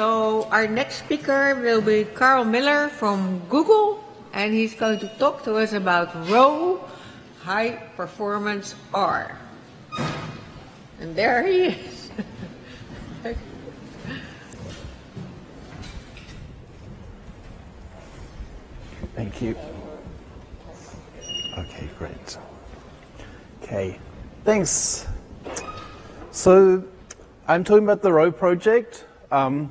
so our next speaker will be Karl Millar from Google, and he's going to talk to us about Rho High Performance R. And there he is. Thank you. Okay, great. Okay, thanks. So I'm talking about the Rho project. Um,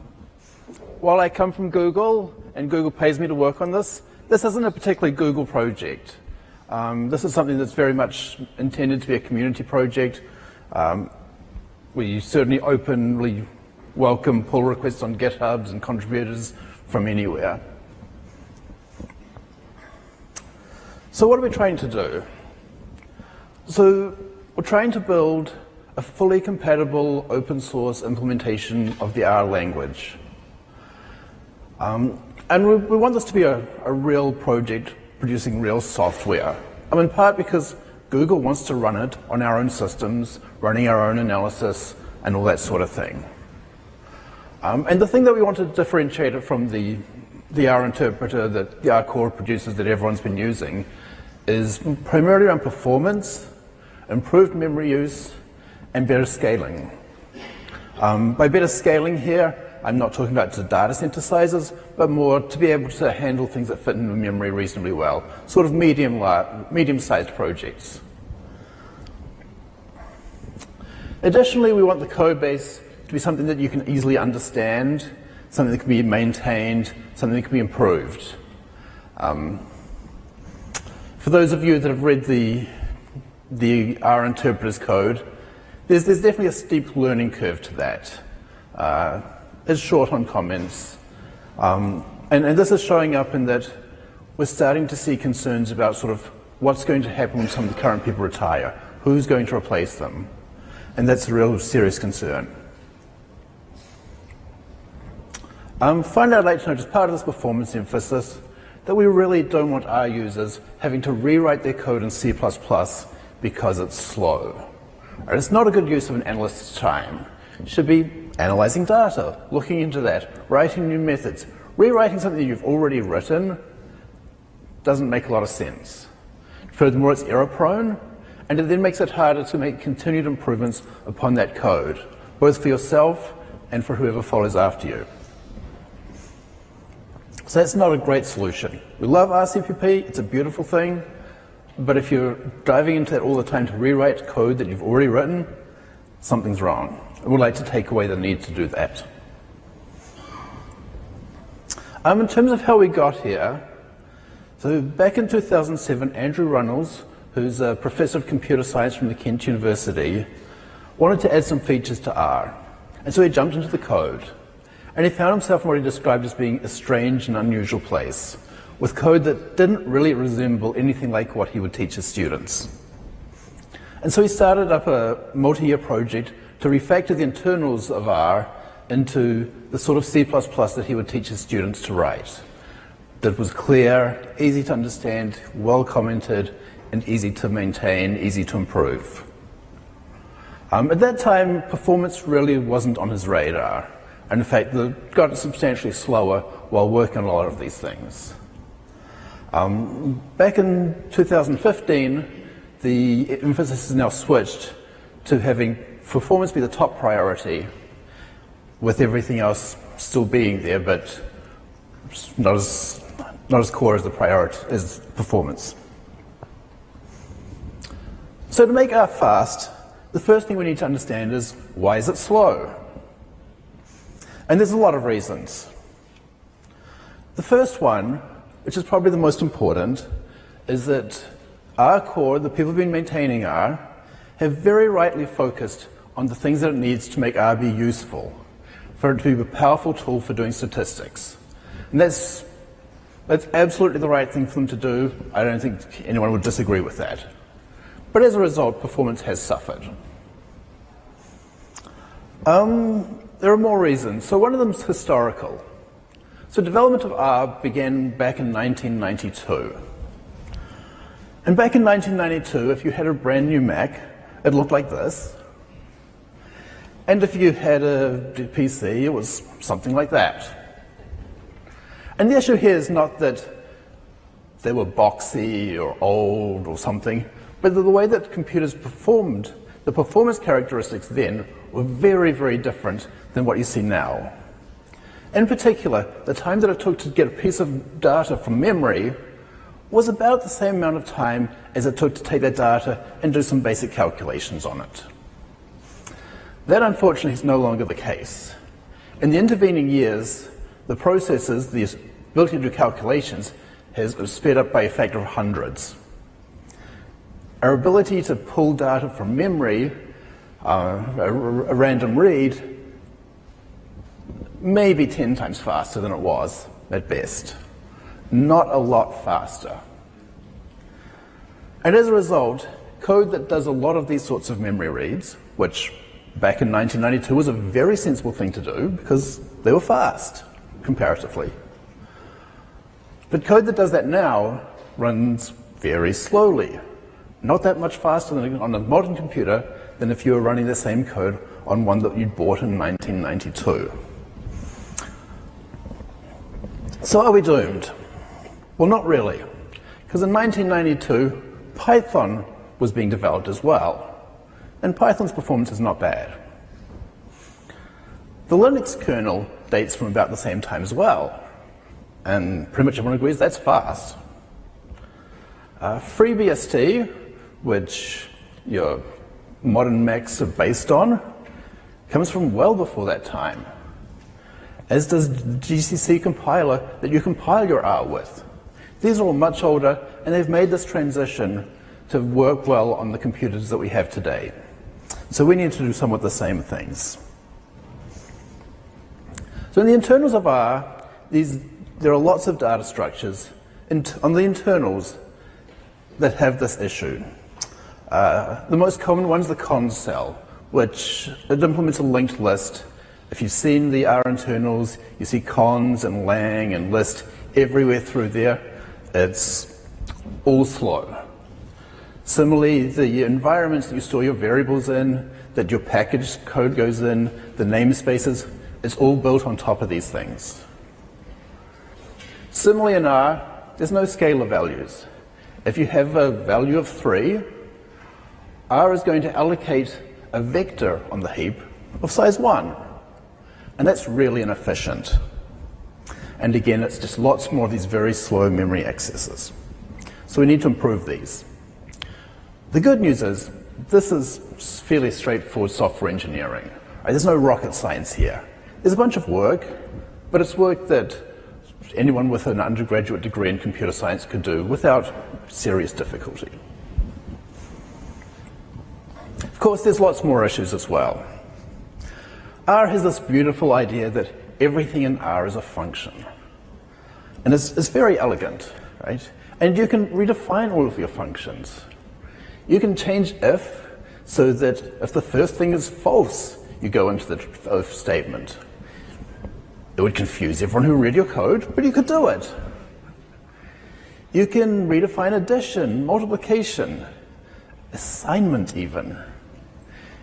while I come from Google and Google pays me to work on this, this isn't a particularly Google project. Um, this is something that's very much intended to be a community project. Um, we certainly openly welcome pull requests on GitHubs and contributors from anywhere. So what are we trying to do? So we're trying to build a fully compatible open source implementation of the R language. Um, and we, we, want this to be a, a real project producing real software. I in part because Google wants to run it on our own systems, running our own analysis, and all that sort of thing. Um, and the thing that we want to differentiate it from the, the R interpreter that the R core produces that everyone's been using is primarily around performance, improved memory use, and better scaling. Um, by better scaling here, I'm not talking about the data center sizes, but more to be able to handle things that fit in the memory reasonably well, sort of medium, medium-sized projects. Additionally, we want the code base to be something that you can easily understand, something that can be maintained, something that can be improved. Um, for those of you that have read the, the R interpreter's code, there's, there's definitely a steep learning curve to that. Uh, it's short on comments. Um, and, and this is showing up in that we're starting to see concerns about sort of what's going to happen when some of the current people retire, who's going to replace them. And that's a real serious concern. Um, finally, I'd like to note, as part of this performance emphasis, that we really don't want our users having to rewrite their code in C++ because it's slow. It's not a good use of an analyst's time. It should be analyzing data, looking into that, writing new methods. Rewriting something you've already written doesn't make a lot of sense. Furthermore, it's error prone, and it then makes it harder to make continued improvements upon that code, both for yourself and for whoever follows after you. So that's not a great solution. We love Rcpp, it's a beautiful thing, but if you're diving into that all the time to rewrite code that you've already written, something's wrong. I would like to take away the need to do that. Um, in terms of how we got here, so back in 2007, Andrew Runnalls, who's a professor of computer science from the Kent University, wanted to add some features to R. And so he jumped into the code. And he found himself in what he described as being a strange and unusual place, with code that didn't really resemble anything like what he would teach his students. And so he started up a multi-year project to refactor the internals of R into the sort of C++ that he would teach his students to write. That was clear, easy to understand, well commented, and easy to maintain, easy to improve. Um, at that time, performance really wasn't on his radar. And in fact, the got substantially slower while working on a lot of these things. Um, back in 2015, the emphasis has now switched to having performance be the top priority, with everything else still being there, but not as, not as core as the priority as performance. So to make R fast, the first thing we need to understand is why is it slow? And there's a lot of reasons. The first one, which is probably the most important, is that our core, the people who've been maintaining R, have very rightly focused on the things that it needs to make be useful, for it to be a powerful tool for doing statistics. And that's, that's absolutely the right thing for them to do. I don't think anyone would disagree with that. But as a result, performance has suffered. Um, there are more reasons. So one of them is historical. So development of R began back in 1992. And back in 1992, if you had a brand new Mac, it looked like this. And if you had a PC, it was something like that. And the issue here is not that they were boxy or old or something, but the way that computers performed, the performance characteristics then were very, very different than what you see now. In particular, the time that it took to get a piece of data from memory was about the same amount of time as it took to take that data and do some basic calculations on it. That unfortunately is no longer the case. In the intervening years, the processes, the ability to do calculations, has sped up by a factor of hundreds. Our ability to pull data from memory, uh, a, a random read, maybe 10 times faster than it was at best. Not a lot faster. And as a result, code that does a lot of these sorts of memory reads, which back in 1992 was a very sensible thing to do because they were fast, comparatively. But code that does that now runs very slowly. Not that much faster than on a modern computer than if you were running the same code on one that you'd bought in 1992. So are we doomed? Well, not really. Because in 1992, Python was being developed as well and Python's performance is not bad. The Linux kernel dates from about the same time as well, and pretty much everyone agrees that's fast. Uh, FreeBSD, which your modern Macs are based on, comes from well before that time, as does the GCC compiler that you compile your R with. These are all much older, and they've made this transition to work well on the computers that we have today. So we need to do somewhat the same things. So in the internals of R, these, there are lots of data structures on the internals that have this issue. Uh, the most common one is the cons cell, which it implements a linked list. If you've seen the R internals, you see cons and lang and list everywhere through there. It's all slow. Similarly, the environments that you store your variables in, that your package code goes in, the namespaces, it's all built on top of these things. Similarly in R, there's no scalar values. If you have a value of 3, R is going to allocate a vector on the heap of size 1. And that's really inefficient. And again, it's just lots more of these very slow memory accesses. So we need to improve these. The good news is this is fairly straightforward software engineering. There's no rocket science here. There's a bunch of work, but it's work that anyone with an undergraduate degree in computer science could do without serious difficulty. Of course, there's lots more issues as well. R has this beautiful idea that everything in R is a function. And it's, it's very elegant, right? And you can redefine all of your functions. You can change if so that if the first thing is false, you go into the if statement. It would confuse everyone who read your code, but you could do it. You can redefine addition, multiplication, assignment even.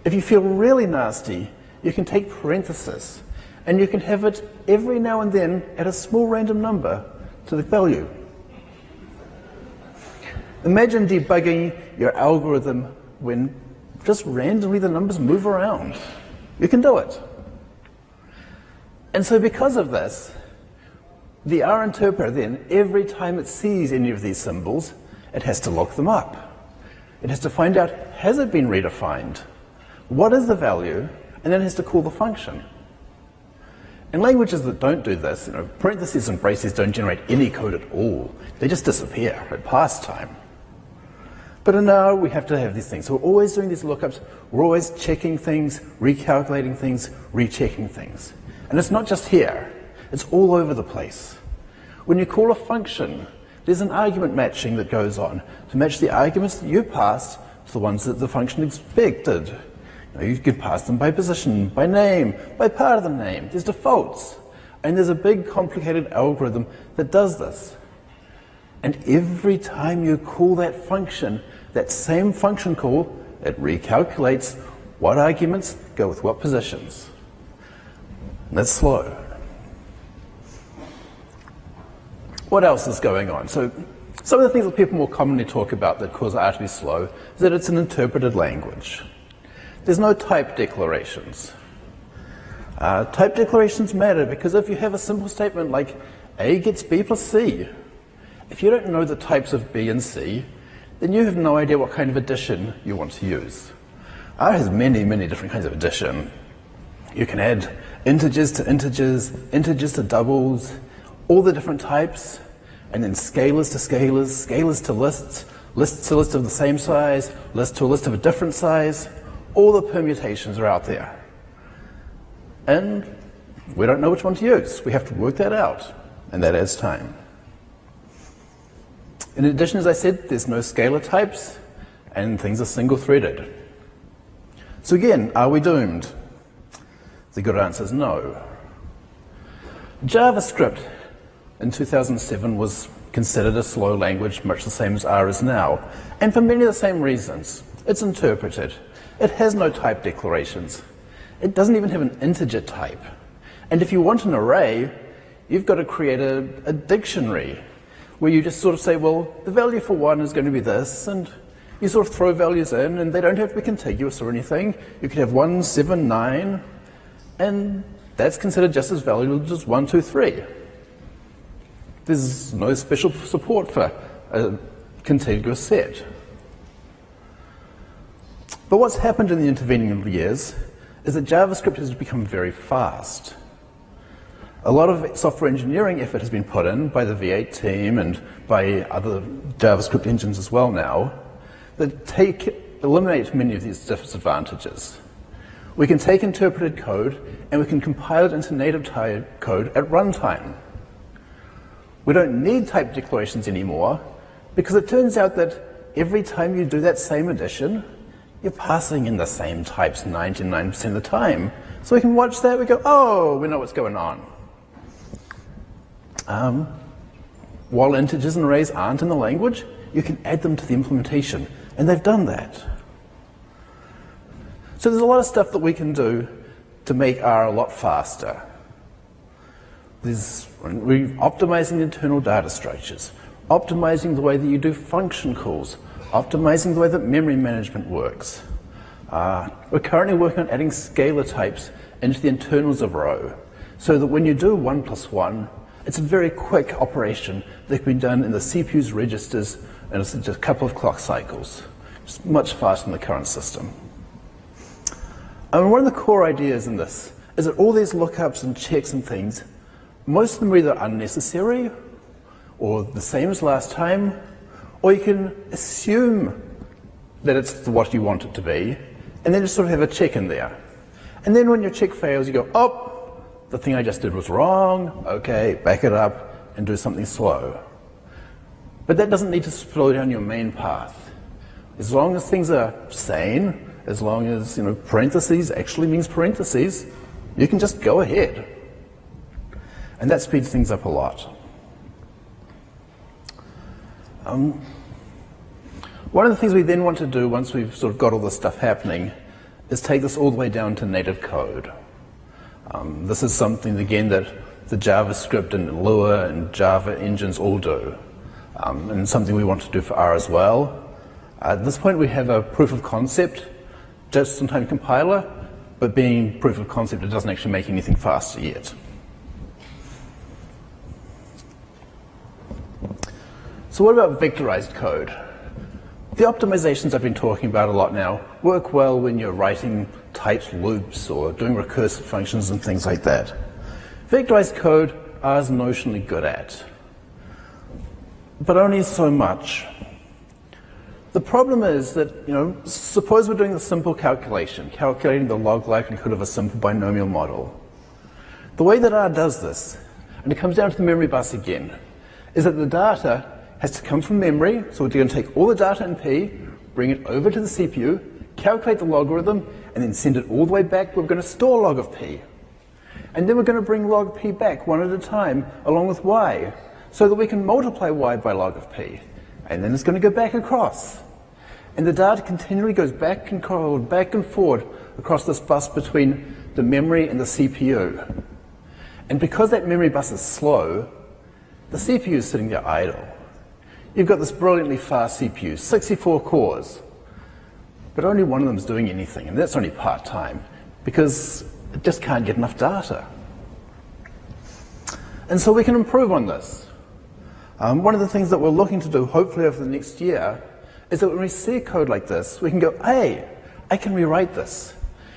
If you feel really nasty, you can take parenthesis and you can have it every now and then at a small random number to the value. Imagine debugging your algorithm when just randomly the numbers move around. You can do it. And so because of this, the R interpreter then, every time it sees any of these symbols, it has to look them up. It has to find out, has it been redefined? What is the value? And then it has to call the function. In languages that don't do this, you know, parentheses and braces don't generate any code at all. They just disappear at pass time. But uh, in R, we have to have these things. So we're always doing these lookups. We're always checking things, recalculating things, rechecking things. And it's not just here. It's all over the place. When you call a function, there's an argument matching that goes on to match the arguments that you passed to the ones that the function expected. You, know, you could pass them by position, by name, by part of the name. There's defaults. And there's a big complicated algorithm that does this. And every time you call that function, that same function call, it recalculates what arguments go with what positions. And that's slow. What else is going on? So some of the things that people more commonly talk about that cause R to be slow is that it's an interpreted language. There's no type declarations. Uh, type declarations matter because if you have a simple statement like A gets B plus C, if you don't know the types of B and C, then you have no idea what kind of addition you want to use. Ah, R has many, many different kinds of addition. You can add integers to integers, integers to doubles, all the different types, and then scalars to scalars, scalars to lists, lists to lists of the same size, lists to a list of a different size. All the permutations are out there. And we don't know which one to use. We have to work that out, and that adds time. In addition, as I said, there's no scalar types, and things are single-threaded. So again, are we doomed? The good answer is no. JavaScript in 2007 was considered a slow language, much the same as R is now, and for many of the same reasons. It's interpreted. It has no type declarations. It doesn't even have an integer type. And if you want an array, you've got to create a, a dictionary where you just sort of say, well, the value for one is going to be this, and you sort of throw values in, and they don't have to be contiguous or anything. You could have one, seven, nine, and that's considered just as valuable as one, two, three. There's no special support for a contiguous set. But what's happened in the intervening years is that JavaScript has become very fast. A lot of software engineering effort has been put in by the V8 team and by other JavaScript engines as well now that take, eliminate many of these disadvantages. We can take interpreted code and we can compile it into native type code at runtime. We don't need type declarations anymore because it turns out that every time you do that same addition, you're passing in the same types 99% of the time. So we can watch that, we go, oh, we know what's going on. Um, while integers and arrays aren't in the language, you can add them to the implementation, and they've done that. So there's a lot of stuff that we can do to make R a lot faster. There's we're optimizing internal data structures, optimizing the way that you do function calls, optimizing the way that memory management works. Uh, we're currently working on adding scalar types into the internals of Rho so that when you do 1 plus 1, it's a very quick operation that can be done in the CPU's registers in just a couple of clock cycles. It's much faster than the current system. And one of the core ideas in this is that all these lookups and checks and things, most of them are either unnecessary or the same as last time, or you can assume that it's what you want it to be, and then just sort of have a check in there. And then when your check fails, you go, oh, the thing I just did was wrong, okay, back it up and do something slow. But that doesn't need to slow down your main path. As long as things are sane, as long as you know parentheses actually means parentheses, you can just go ahead. And that speeds things up a lot. Um, one of the things we then want to do once we've sort of got all this stuff happening is take this all the way down to native code. Um, this is something, again, that the JavaScript and Lua and Java engines all do, um, and something we want to do for R as well. At this point, we have a proof of concept, just-in-time compiler, but being proof of concept, it doesn't actually make anything faster yet. So what about vectorized code? The optimizations I've been talking about a lot now work well when you're writing tight loops or doing recursive functions and things like that. Vectorized code R is notionally good at, but only so much. The problem is that, you know, suppose we're doing a simple calculation, calculating the log likelihood of a simple binomial model. The way that R does this, and it comes down to the memory bus again, is that the data has to come from memory, so we're going to take all the data in P, bring it over to the CPU, calculate the logarithm, and then send it all the way back. We're going to store log of P. And then we're going to bring log P back one at a time, along with Y, so that we can multiply Y by log of P. And then it's going to go back across. And the data continually goes back and forward, back and forward across this bus between the memory and the CPU. And because that memory bus is slow, the CPU is sitting there idle. You've got this brilliantly fast CPU, 64 cores, but only one of them is doing anything, and that's only part-time, because it just can't get enough data. And so we can improve on this. Um, one of the things that we're looking to do, hopefully over the next year, is that when we see code like this, we can go, hey, I can rewrite this.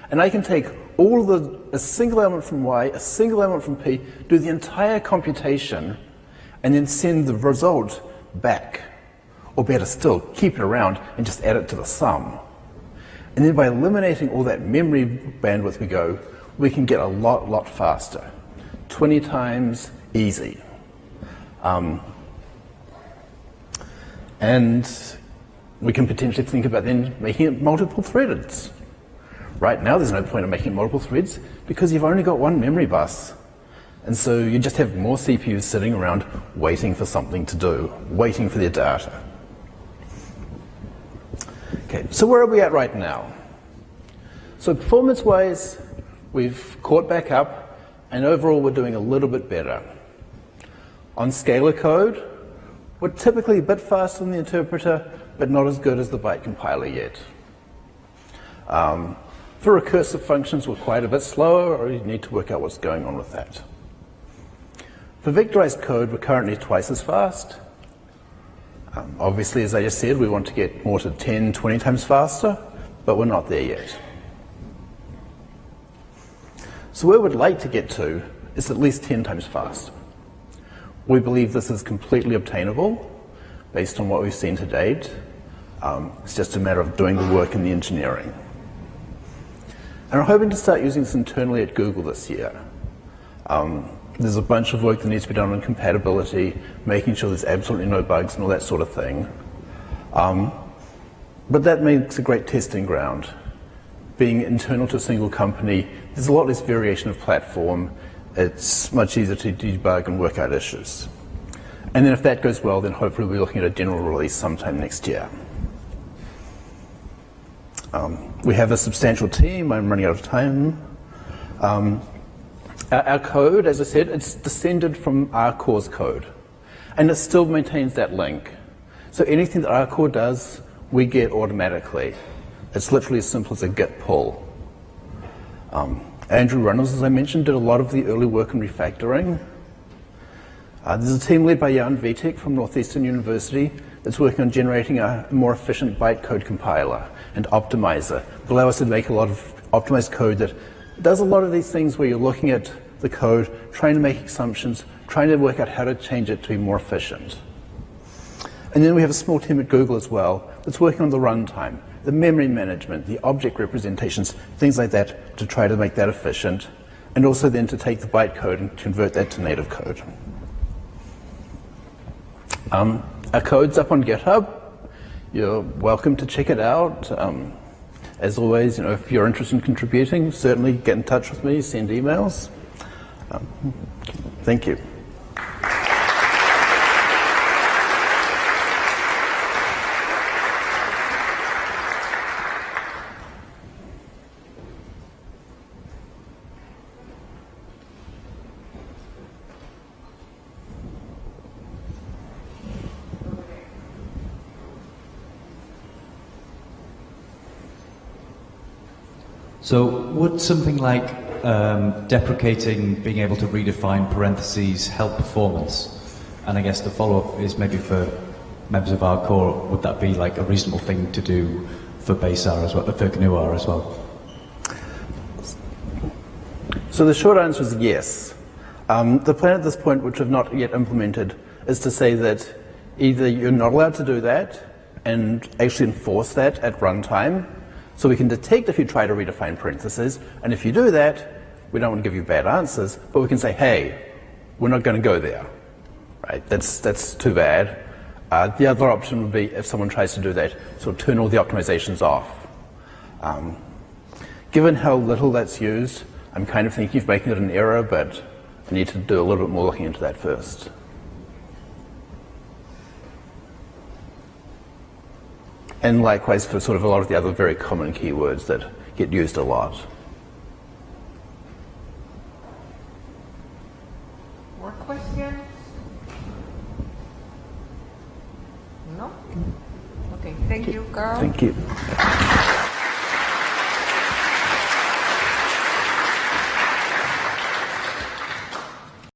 And I can take all the, a single element from Y, a single element from P, do the entire computation, and then send the result back. Or better still, keep it around and just add it to the sum. And then by eliminating all that memory bandwidth we go, we can get a lot, lot faster. 20 times easy. Um, and we can potentially think about then making it multiple threaded. Right now, there's no point in making multiple threads because you've only got one memory bus. And so you just have more CPUs sitting around waiting for something to do, waiting for their data. Okay, so where are we at right now? So performance-wise, we've caught back up, and overall we're doing a little bit better. On scalar code, we're typically a bit faster than the interpreter, but not as good as the byte compiler yet. Um, for recursive functions, we're quite a bit slower, or you need to work out what's going on with that. For vectorized code, we're currently twice as fast. Um, obviously, as I just said, we want to get more to 10, 20 times faster, but we're not there yet. So where we'd like to get to is at least 10 times faster. We believe this is completely obtainable based on what we've seen to date. Um, it's just a matter of doing the work in the engineering. And we're hoping to start using this internally at Google this year. Um, there's a bunch of work that needs to be done on compatibility, making sure there's absolutely no bugs and all that sort of thing. Um, but that makes a great testing ground. Being internal to a single company, there's a lot less variation of platform. It's much easier to debug and work out issues. And then if that goes well, then hopefully we'll be looking at a general release sometime next year. Um, we have a substantial team. I'm running out of time. Um, our, code, as I said, it's descended from our RCore's code. And it still maintains that link. So anything that our RCore does, we get automatically. It's literally as simple as a git pull. Um, Andrew Runnalls, as I mentioned, did a lot of the early work in refactoring. Uh, there's a team led by Jan Vitek from Northeastern University that's working on generating a more efficient bytecode compiler and optimizer that allow us to make a lot of optimized code that does a lot of these things where you're looking at the code, trying to make assumptions, trying to work out how to change it to be more efficient. And then we have a small team at Google as well that's working on the runtime, the memory management, the object representations, things like that to try to make that efficient, and also then to take the bytecode and convert that to native code. Um, our code's up on GitHub. You're welcome to check it out. Um, as always, you know, if you're interested in contributing, certainly get in touch with me, send emails. Um, thank you. So would something like um, deprecating being able to redefine parentheses help performance? And I guess the follow-up is maybe for members of our core, would that be like a reasonable thing to do for base R as well, for GNU R as well? So the short answer is yes. Um, the plan at this point, which we've not yet implemented, is to say that either you're not allowed to do that and actually enforce that at runtime, so we can detect if you try to redefine parentheses, and if you do that, we don't want to give you bad answers, but we can say, hey, we're not going to go there. Right? That's, that's too bad. Uh, the other option would be if someone tries to do that, sort of turn all the optimizations off. Um, given how little that's used, I'm kind of thinking of making it an error, but I need to do a little bit more looking into that first. and likewise for sort of a lot of the other very common keywords that get used a lot. More questions? No? Okay, thank you, Karl. Thank you.